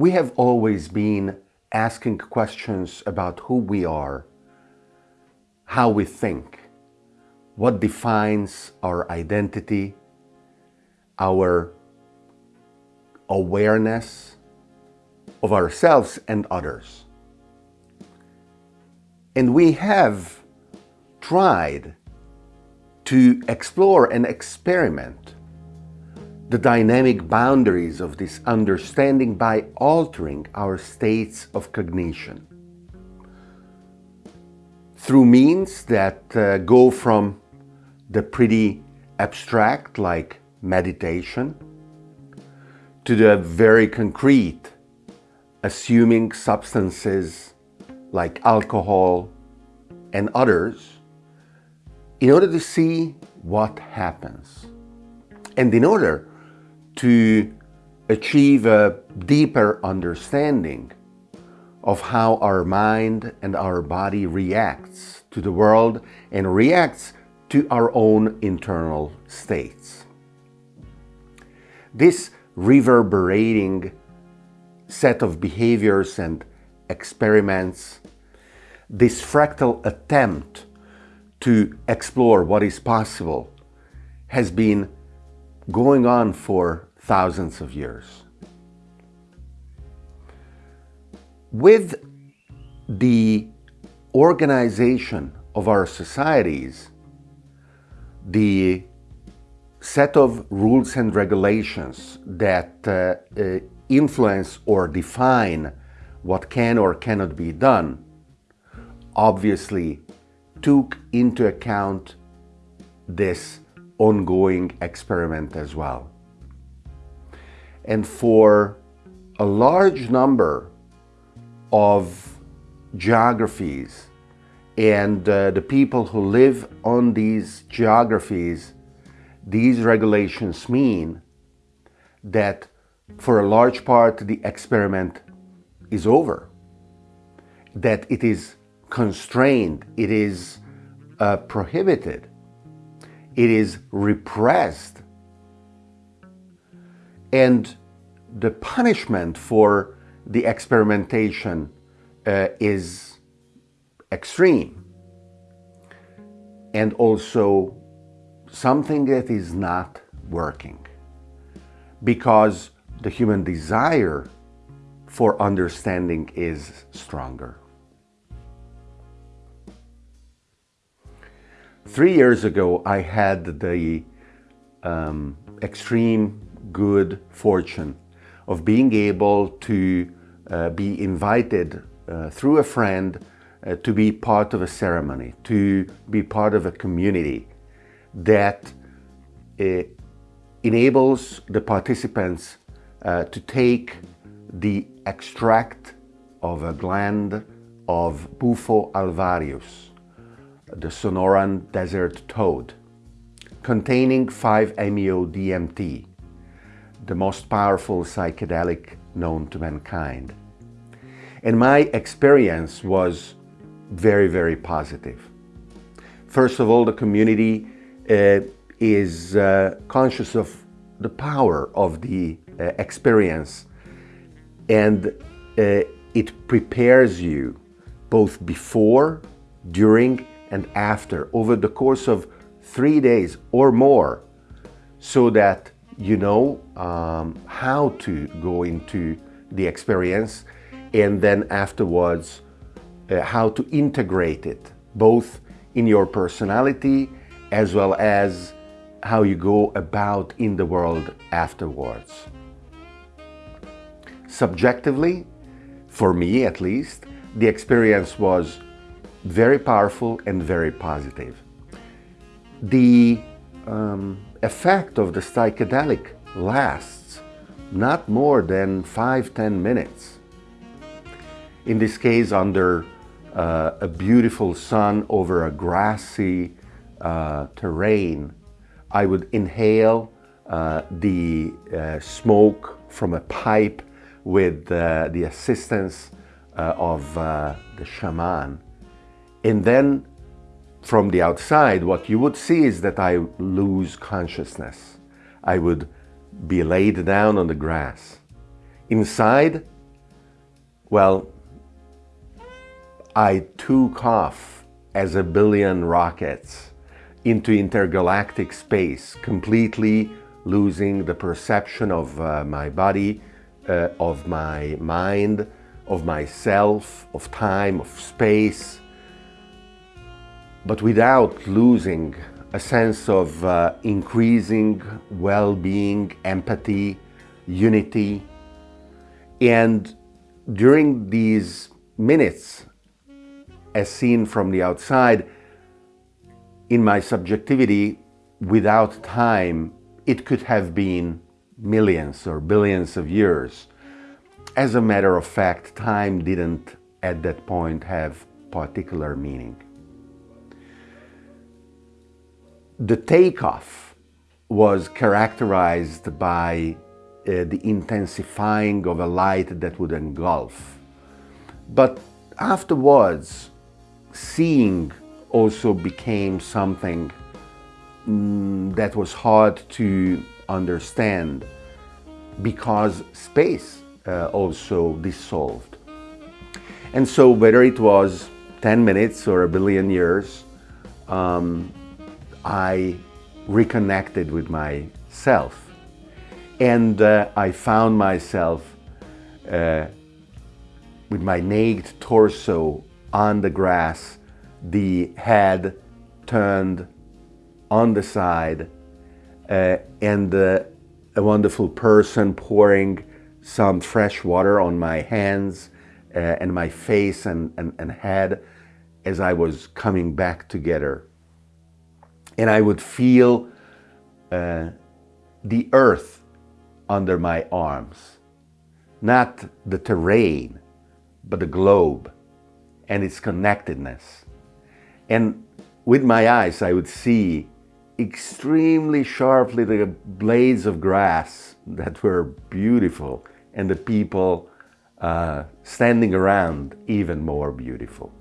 We have always been asking questions about who we are, how we think, what defines our identity, our awareness of ourselves and others. And we have tried to explore and experiment the dynamic boundaries of this understanding by altering our states of cognition. Through means that uh, go from the pretty abstract like meditation to the very concrete assuming substances like alcohol and others in order to see what happens. And in order to achieve a deeper understanding of how our mind and our body reacts to the world and reacts to our own internal states. This reverberating set of behaviors and experiments, this fractal attempt to explore what is possible has been going on for thousands of years. With the organization of our societies, the set of rules and regulations that uh, uh, influence or define what can or cannot be done obviously took into account this ongoing experiment as well. And for a large number of geographies and uh, the people who live on these geographies, these regulations mean that for a large part the experiment is over, that it is constrained, it is uh, prohibited, it is repressed. And the punishment for the experimentation uh, is extreme and also something that is not working because the human desire for understanding is stronger. Three years ago, I had the um, extreme good fortune of being able to uh, be invited uh, through a friend uh, to be part of a ceremony, to be part of a community that uh, enables the participants uh, to take the extract of a gland of Bufo alvarius, the Sonoran desert toad, containing 5-MeO-DMT, the most powerful psychedelic known to mankind. And my experience was very, very positive. First of all, the community uh, is uh, conscious of the power of the uh, experience and uh, it prepares you both before, during and after over the course of three days or more so that you know um, how to go into the experience and then afterwards uh, how to integrate it both in your personality as well as how you go about in the world afterwards. Subjectively, for me at least, the experience was very powerful and very positive. The um, effect of the psychedelic lasts not more than 5-10 minutes. In this case, under uh, a beautiful sun over a grassy uh, terrain, I would inhale uh, the uh, smoke from a pipe with uh, the assistance uh, of the shaman and then from the outside, what you would see is that I lose consciousness. I would be laid down on the grass. Inside, Well, I took off as a billion rockets into intergalactic space, completely losing the perception of uh, my body, uh, of my mind, of myself, of time, of space, but without losing a sense of uh, increasing well-being, empathy, unity. And during these minutes, as seen from the outside, in my subjectivity, without time, it could have been millions or billions of years. As a matter of fact, time didn't at that point have particular meaning. The takeoff was characterized by uh, the intensifying of a light that would engulf. But afterwards, seeing also became something mm, that was hard to understand because space uh, also dissolved. And so whether it was 10 minutes or a billion years, um, I reconnected with myself and uh, I found myself uh, with my naked torso on the grass, the head turned on the side, uh, and uh, a wonderful person pouring some fresh water on my hands uh, and my face and, and, and head as I was coming back together. And I would feel uh, the earth under my arms, not the terrain, but the globe and its connectedness. And with my eyes, I would see extremely sharply the blades of grass that were beautiful and the people uh, standing around even more beautiful.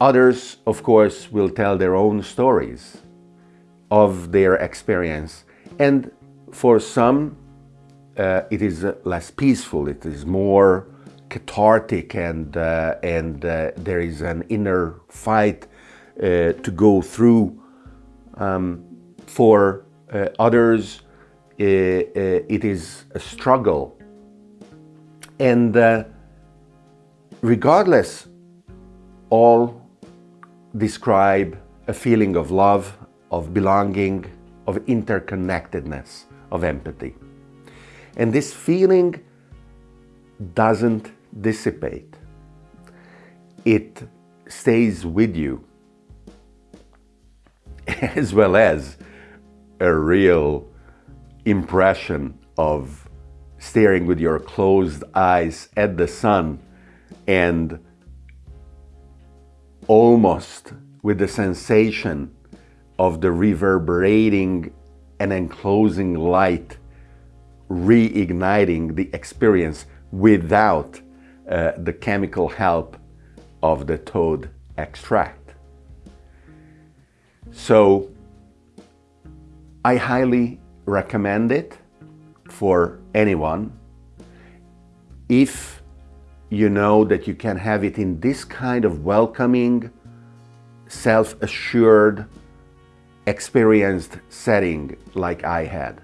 Others, of course, will tell their own stories of their experience. And for some, uh, it is less peaceful, it is more cathartic and, uh, and uh, there is an inner fight uh, to go through. Um, for uh, others, uh, it is a struggle. And regardless, all describe a feeling of love, of belonging, of interconnectedness, of empathy. And this feeling doesn't dissipate. It stays with you as well as a real impression of staring with your closed eyes at the sun and almost with the sensation of the reverberating and enclosing light reigniting the experience without uh, the chemical help of the toad extract. So I highly recommend it for anyone if you know that you can have it in this kind of welcoming, self-assured, experienced setting like I had.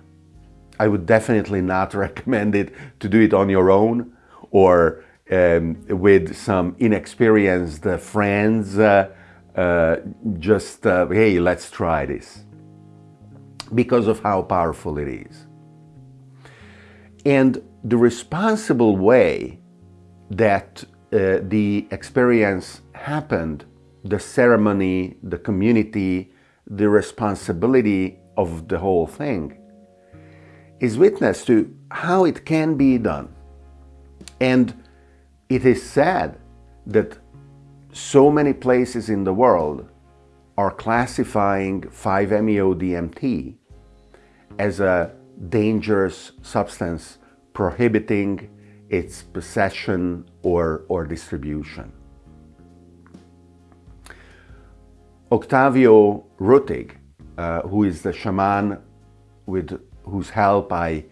I would definitely not recommend it to do it on your own or um, with some inexperienced friends, uh, uh, just, uh, hey, let's try this, because of how powerful it is. And the responsible way that uh, the experience happened, the ceremony, the community, the responsibility of the whole thing, is witness to how it can be done. And it is sad that so many places in the world are classifying 5-MeO-DMT as a dangerous substance prohibiting its possession or, or distribution. Octavio Rettig, uh, who is the shaman with whose help I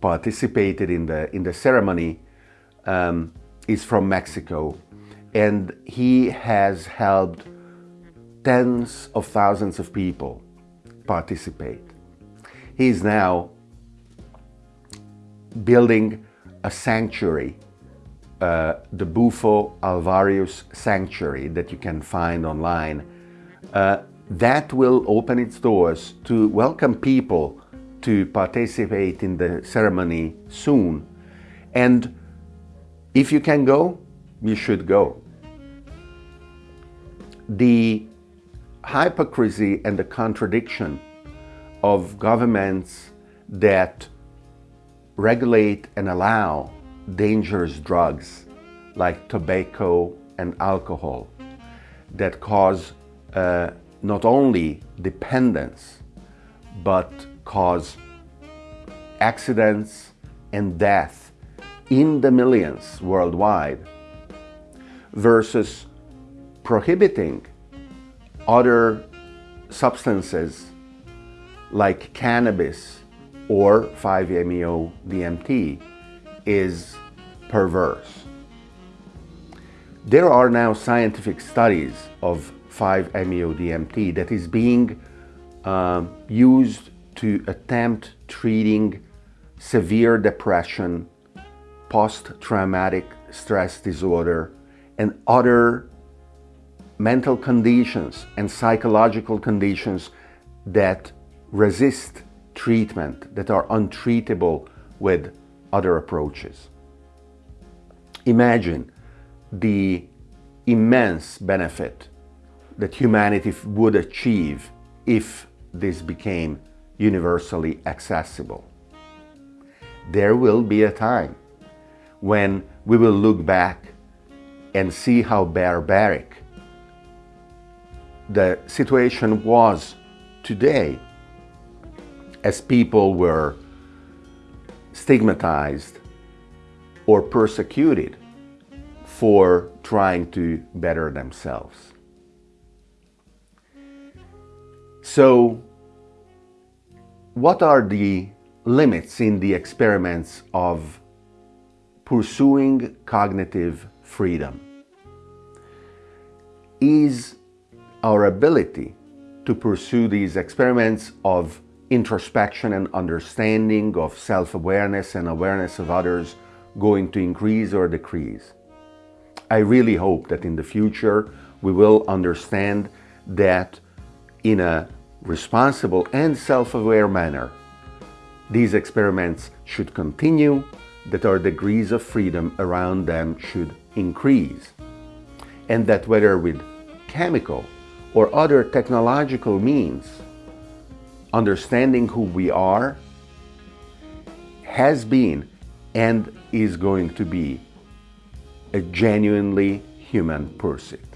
participated in the, in the ceremony um, is from Mexico and he has helped tens of thousands of people participate. He is now building a sanctuary, uh, the Bufo Alvarius Sanctuary that you can find online. Uh, that will open its doors to welcome people to participate in the ceremony soon. And if you can go, you should go. The hypocrisy and the contradiction of governments that regulate and allow dangerous drugs like tobacco and alcohol that cause uh, not only dependence but cause accidents and death in the millions worldwide versus prohibiting other substances like cannabis or 5-MeO DMT is perverse. There are now scientific studies of 5-MeO DMT that is being uh, used to attempt treating severe depression, post-traumatic stress disorder, and other mental conditions and psychological conditions that resist treatment, that are untreatable with other approaches. Imagine the immense benefit that humanity would achieve if this became universally accessible. There will be a time when we will look back and see how barbaric the situation was today as people were stigmatized or persecuted for trying to better themselves. So what are the limits in the experiments of pursuing cognitive freedom? Is our ability to pursue these experiments of introspection and understanding of self-awareness and awareness of others going to increase or decrease. I really hope that in the future we will understand that in a responsible and self-aware manner these experiments should continue, that our degrees of freedom around them should increase, and that whether with chemical or other technological means, understanding who we are has been and is going to be a genuinely human pursuit.